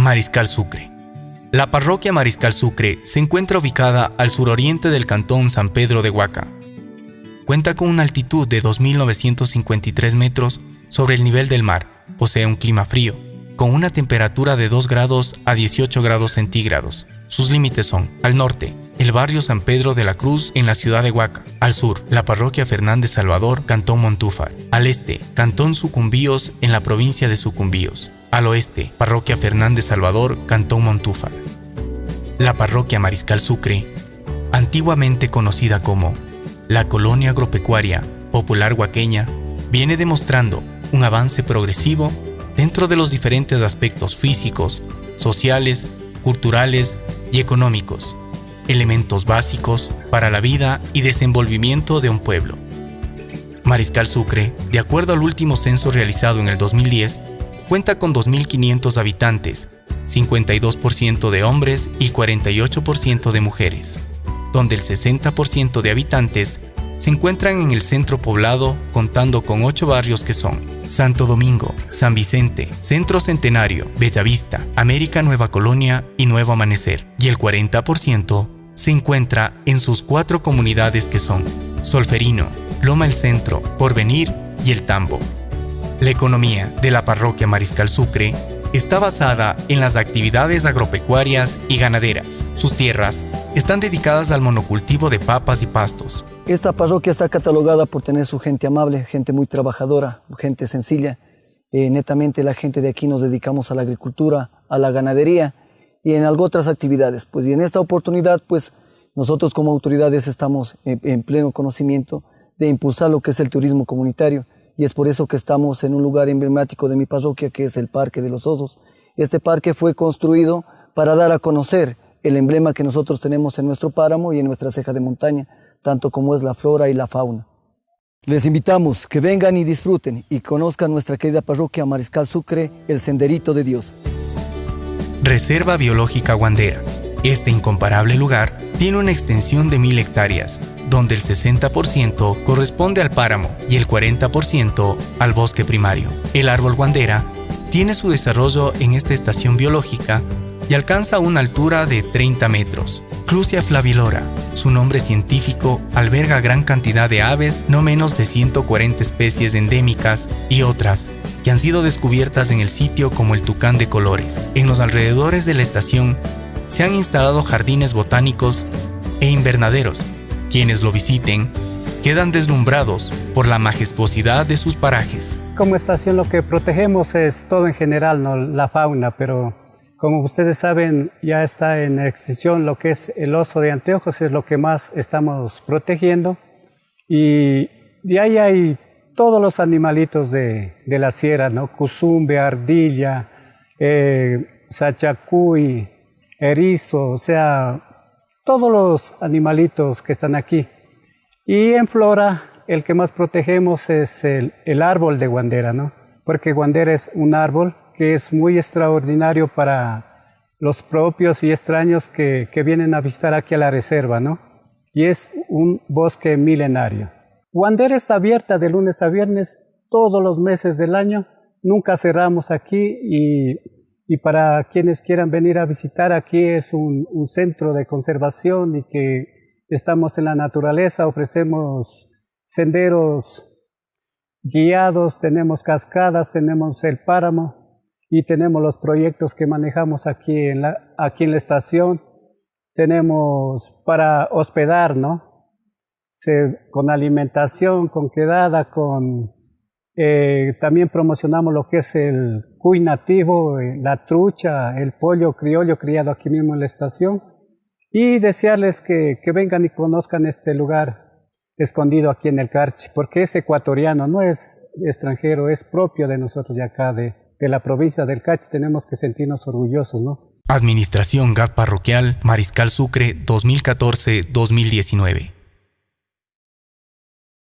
Mariscal Sucre. La parroquia Mariscal Sucre se encuentra ubicada al suroriente del cantón San Pedro de Huaca. Cuenta con una altitud de 2.953 metros sobre el nivel del mar. Posee un clima frío, con una temperatura de 2 grados a 18 grados centígrados. Sus límites son, al norte, el barrio San Pedro de la Cruz en la ciudad de Huaca. Al sur, la parroquia Fernández Salvador, Cantón Montúfar. Al este, Cantón Sucumbíos en la provincia de Sucumbíos. Al oeste, parroquia Fernández Salvador, Cantón Montúfar. La parroquia Mariscal Sucre, antiguamente conocida como la colonia agropecuaria popular huaqueña, viene demostrando un avance progresivo dentro de los diferentes aspectos físicos, sociales, culturales y económicos, elementos básicos para la vida y desenvolvimiento de un pueblo. Mariscal Sucre, de acuerdo al último censo realizado en el 2010, cuenta con 2.500 habitantes, 52% de hombres y 48% de mujeres, donde el 60% de habitantes se encuentran en el centro poblado contando con 8 barrios que son Santo Domingo, San Vicente, Centro Centenario, Bellavista, América Nueva Colonia y Nuevo Amanecer, y el 40% se encuentra en sus cuatro comunidades que son Solferino, Loma el Centro, Porvenir y El Tambo. La economía de la parroquia Mariscal Sucre está basada en las actividades agropecuarias y ganaderas. Sus tierras están dedicadas al monocultivo de papas y pastos, esta parroquia está catalogada por tener su gente amable, gente muy trabajadora, gente sencilla. Eh, netamente la gente de aquí nos dedicamos a la agricultura, a la ganadería y en algo otras actividades. Pues y en esta oportunidad, pues nosotros como autoridades estamos en, pleno conocimiento de impulsar lo que es el turismo comunitario y es por eso que estamos en un lugar emblemático de mi parroquia que es el Parque de los Osos. Este parque fue construido para dar a conocer el emblema que nosotros tenemos en nuestro páramo y en nuestra ceja de montaña, tanto como es la flora y la fauna. Les invitamos que vengan y disfruten y conozcan nuestra querida parroquia Mariscal Sucre, el Senderito de Dios. Reserva Biológica Guanderas. Este incomparable lugar tiene una extensión de mil hectáreas, donde el 60% corresponde al páramo y el 40% al bosque primario. El árbol guandera tiene su desarrollo en esta estación biológica y alcanza una altura de 30 metros, Clusia flavilora. Su nombre científico alberga gran cantidad de aves, no menos de 140 especies endémicas y otras que han sido descubiertas en el sitio como el tucán de colores. En los alrededores de la estación se han instalado jardines botánicos e invernaderos. Quienes lo visiten quedan deslumbrados por la majestuosidad de sus parajes. Como estación lo que protegemos es todo en general, no la fauna, pero como ustedes saben, ya está en extinción lo que es el oso de anteojos, es lo que más estamos protegiendo. Y de ahí hay todos los animalitos de, la sierra, ¿no? Cuzumbe, ardilla, eh, sachacuy, erizo, o sea, todos los animalitos que están aquí. Y en flora, el que más protegemos es el, el árbol de guandera, ¿no? Porque guandera es un árbol que es muy extraordinario para los propios y extraños que, vienen a visitar aquí a la reserva, ¿no? Y es un bosque milenario. Wander está abierta de lunes a viernes todos los meses del año. Nunca cerramos aquí y, para quienes quieran venir a visitar, aquí es un, un, centro de conservación y que estamos en la naturaleza, ofrecemos senderos guiados, tenemos cascadas, tenemos el páramo, y tenemos los proyectos que manejamos aquí en la, aquí en la estación. Tenemos para hospedar, ¿no? con alimentación, con quedada, con... Eh, también promocionamos lo que es el cuy nativo, eh, la trucha, el pollo criollo criado aquí mismo en la estación. Y desearles que, vengan y conozcan este lugar escondido aquí en el Carchi, porque es ecuatoriano, no es extranjero, es propio de nosotros de acá, de, la provincia del Cach tenemos que sentirnos orgullosos, ¿no? Administración GAP Parroquial Mariscal Sucre 2014-2019.